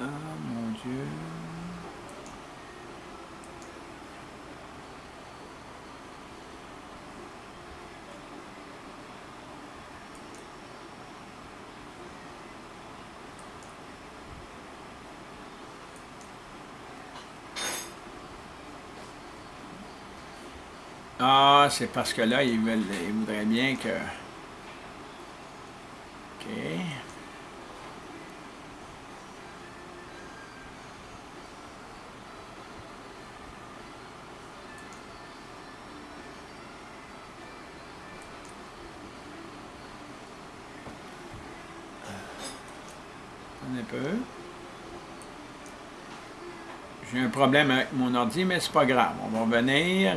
Ah mon Dieu. Ah, c'est parce que là, ils, veulent, ils voudraient bien que... OK. Un peu. J'ai un problème avec mon ordi, mais c'est pas grave. On va revenir.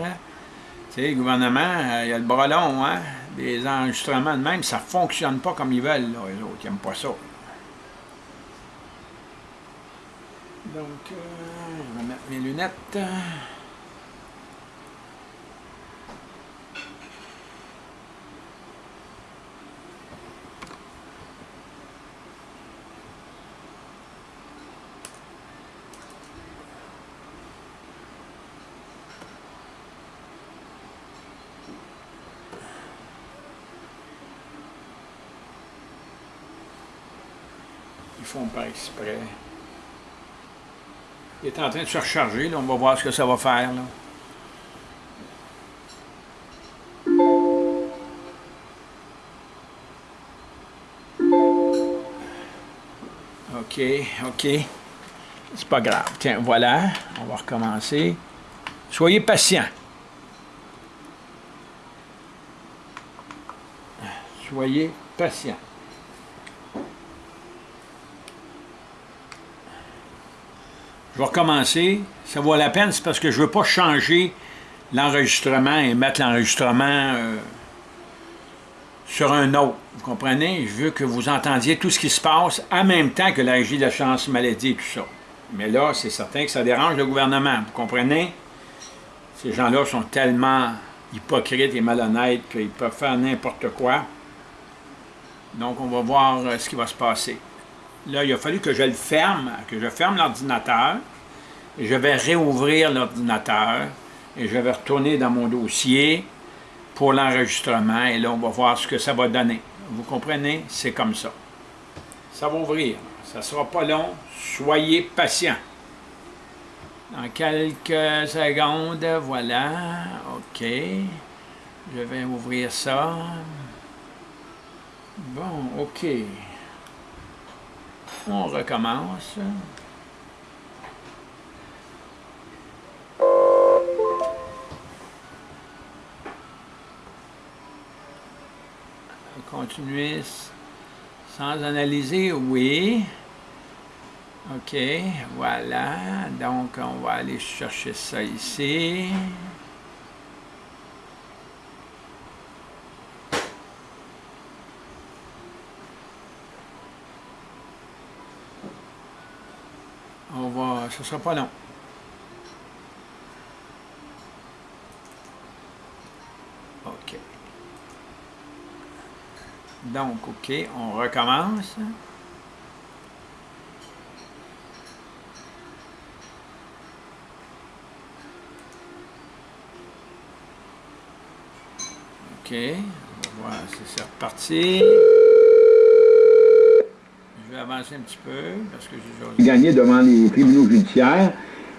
Tu sais, le gouvernement, il y a le bras long, hein? Des enregistrements de même, ça ne fonctionne pas comme ils veulent, là, les autres. Ils n'aiment pas ça. Donc, euh, je vais mettre mes lunettes. Font pas exprès. Il est en train de se recharger, là. on va voir ce que ça va faire. Là. OK, OK. C'est pas grave. Tiens, voilà. On va recommencer. Soyez patient. Soyez patient. Vais recommencer. Ça vaut la peine, c'est parce que je ne veux pas changer l'enregistrement et mettre l'enregistrement euh, sur un autre. Vous comprenez? Je veux que vous entendiez tout ce qui se passe en même temps que la régie d'assurance maladie et tout ça. Mais là, c'est certain que ça dérange le gouvernement. Vous comprenez? Ces gens-là sont tellement hypocrites et malhonnêtes qu'ils peuvent faire n'importe quoi. Donc, on va voir euh, ce qui va se passer. Là, il a fallu que je le ferme, que je ferme l'ordinateur. Je vais réouvrir l'ordinateur. Et je vais retourner dans mon dossier pour l'enregistrement. Et là, on va voir ce que ça va donner. Vous comprenez? C'est comme ça. Ça va ouvrir. Ça ne sera pas long. Soyez patient. Dans quelques secondes, voilà. OK. Je vais ouvrir ça. Bon, OK. On recommence. Continuer sans analyser, oui. OK, voilà. Donc, on va aller chercher ça ici. On va... Ce sera pas long. OK. Donc, OK, on recommence. OK, on va voir si c'est reparti. Je vais avancer un petit peu parce que j'ai gagné devant les tribunaux judiciaires.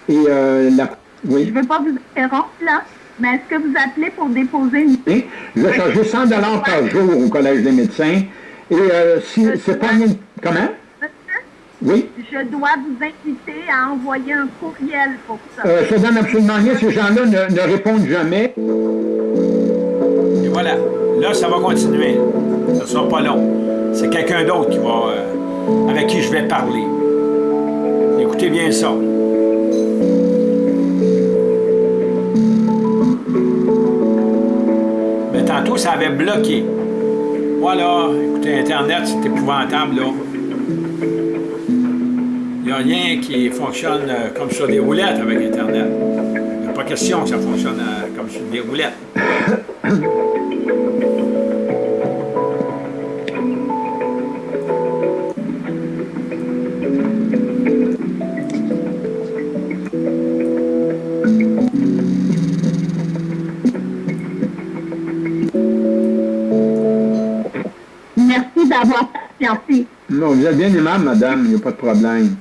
Et euh, la... Oui. Je ne veux pas vous interrompre là, mais est-ce que vous appelez pour déposer une... Oui, je vais charger 100 par jour au Collège des médecins. Et euh, si c'est pas... Comment? Oui? Je dois vous inviter à envoyer un courriel pour ça. Euh, ça donne absolument rien. Ces gens-là ne, ne répondent jamais. Et voilà. Là, ça va continuer. Ça ne sera pas long. C'est quelqu'un d'autre qui va, euh, avec qui je vais parler. Écoutez bien ça. Tantôt, ça avait bloqué. Voilà. Écoutez, Internet, c'est épouvantable, là. Il n'y a rien qui fonctionne euh, comme sur des roulettes avec Internet. Il n'y a pas question que ça fonctionne euh, comme sur des roulettes. Non, vous êtes bien aimable, madame, il n'y a pas de problème.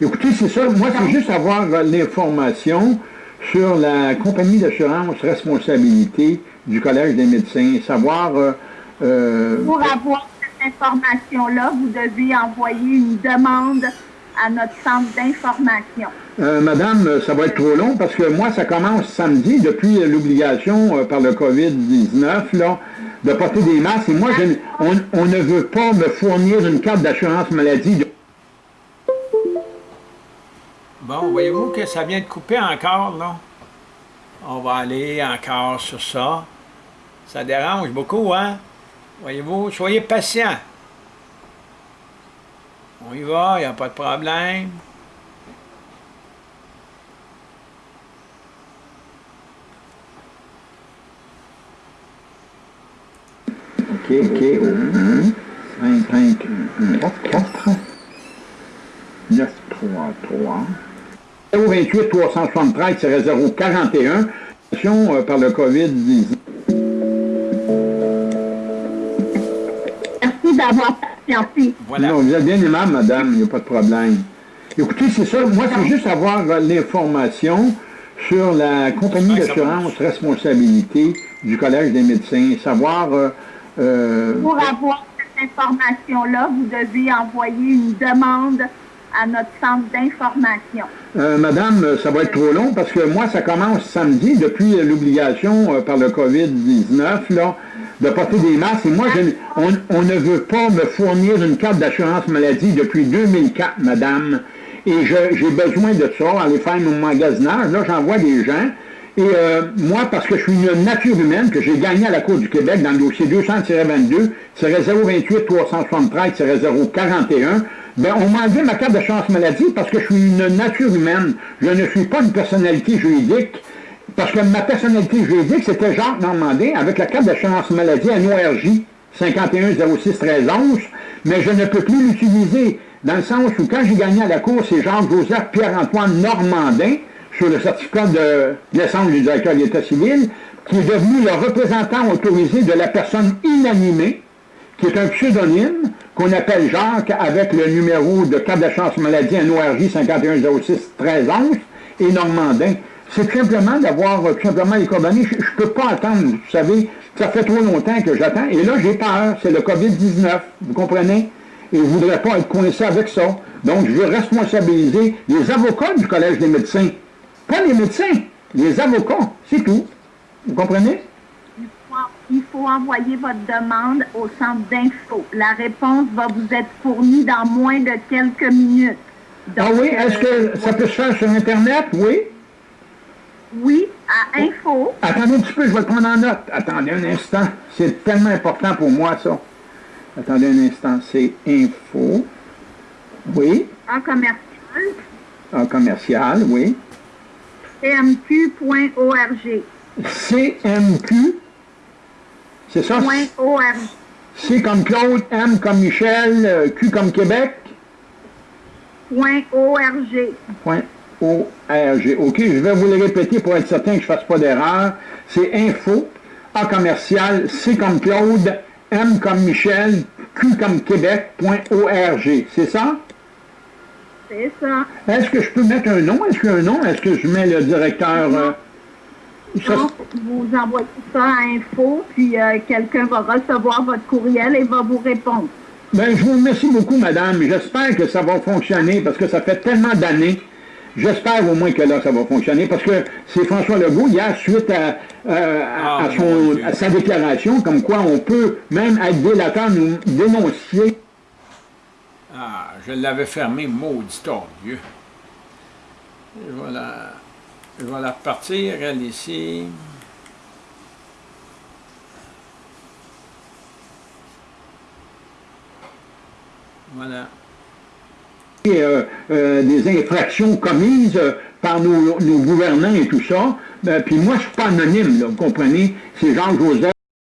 Écoutez, c'est ça, moi, c'est juste avoir l'information sur la compagnie d'assurance responsabilité du Collège des médecins, savoir... Euh, euh, Pour avoir cette information-là, vous devez envoyer une demande à notre centre d'information. Euh, madame, ça va être trop long parce que moi, ça commence samedi depuis l'obligation euh, par le COVID-19 là, de porter des masques. Et moi, je, on, on, ne veut pas me fournir une carte d'assurance maladie. De... Bon, voyez-vous que ça vient de couper encore, là? On va aller encore sur ça. Ça dérange beaucoup, hein? Voyez-vous, soyez patient. On y va, il n'y a pas de problème. OK, OK. 5, 5, 4, 4. 9, 3, 3. 028 373 041 euh, par le COVID-19. Merci d'avoir patienté. Voilà. Non, vous êtes bien aimable, madame, il n'y a pas de problème. Écoutez, c'est ça, moi, c'est juste avoir l'information sur la compagnie d'assurance responsabilité du Collège des médecins, savoir... Euh, euh, Pour avoir cette information-là, vous devez envoyer une demande à notre centre d'information. Euh, madame, ça va être trop long parce que moi, ça commence samedi depuis l'obligation euh, par le COVID-19 là, de porter des masques. Et moi, je, on, on, ne veut pas me fournir une carte d'assurance maladie depuis 2004, madame. Et j'ai besoin de ça, aller faire mon magasinage. Là, j'envoie des gens. Et euh, moi, parce que je suis une nature humaine, que j'ai gagné à la Cour du Québec dans le dossier 200-22, 028 373 041, Ben, on m'a enlevé ma carte de chance maladie parce que je suis une nature humaine. Je ne suis pas une personnalité juridique. Parce que ma personnalité juridique, c'était Jacques Normandin avec la carte de chance maladie NORJ 51061311, mais je ne peux plus l'utiliser dans le sens où quand j'ai gagné à la cour, c'est Jean-Joseph Pierre-Antoine Normandin sur le certificat de naissance du directeur de l'État civil, qui est devenu le représentant autorisé de la personne inanimée, qui est un pseudonyme qu'on appelle Jacques avec le numéro de carte de chance maladie NORJ 51061311 et Normandin. C'est simplement d'avoir euh, simplement les coordonnées. Je ne peux pas attendre, vous savez, ça fait trop longtemps que j'attends. Et là, j'ai peur, c'est le COVID-19, vous comprenez? Et je ne voudrais pas être coincé avec ça. Donc, je veux responsabiliser les avocats du Collège des médecins. Pas les médecins, les avocats, c'est tout. Vous comprenez? Il faut envoyer votre demande au centre d'info. La réponse va vous être fournie dans moins de quelques minutes. ah oui? Est-ce que ça peut se faire sur Internet? Oui? Oui, à info. Attendez un petit peu, je vais le prendre en note. Attendez un instant. C'est tellement important pour moi, ça. Attendez un instant. C'est info. Oui. En commercial. En commercial, oui. cmq.org. CMQ. C'est ça? .org. C comme Claude, M comme Michel, euh, Q comme Québec? .org. O-R-G. OK, je vais vous le répéter pour être certain que je ne fasse pas d'erreur. C'est info, A commercial, C comme Claude, M comme Michel, Q comme Québec.org. C'est ça? C'est ça. Est-ce que je peux mettre un nom? Est-ce qu'il y a un nom? Est-ce que je mets le directeur... Euh, ça, Donc, vous envoyez ça à info, puis euh, quelqu'un va recevoir votre courriel et va vous répondre. ben, je vous remercie beaucoup, madame. J'espère que ça va fonctionner parce que ça fait tellement d'années J'espère au moins que là, ça va fonctionner, parce que c'est François Legault, hier, suite à, euh, à, Ah, son, à sa déclaration, comme quoi on peut même être délateur, nous dénoncer. Ah, je l'avais fermé, maudit. Et voilà. Je vais la repartir, elle ici. Voilà. euh, euh, des infractions commises euh, par nos, gouvernants et tout ça. Ben, puis moi, je suis pas anonyme, vous comprenez? C'est Jean-Joseph.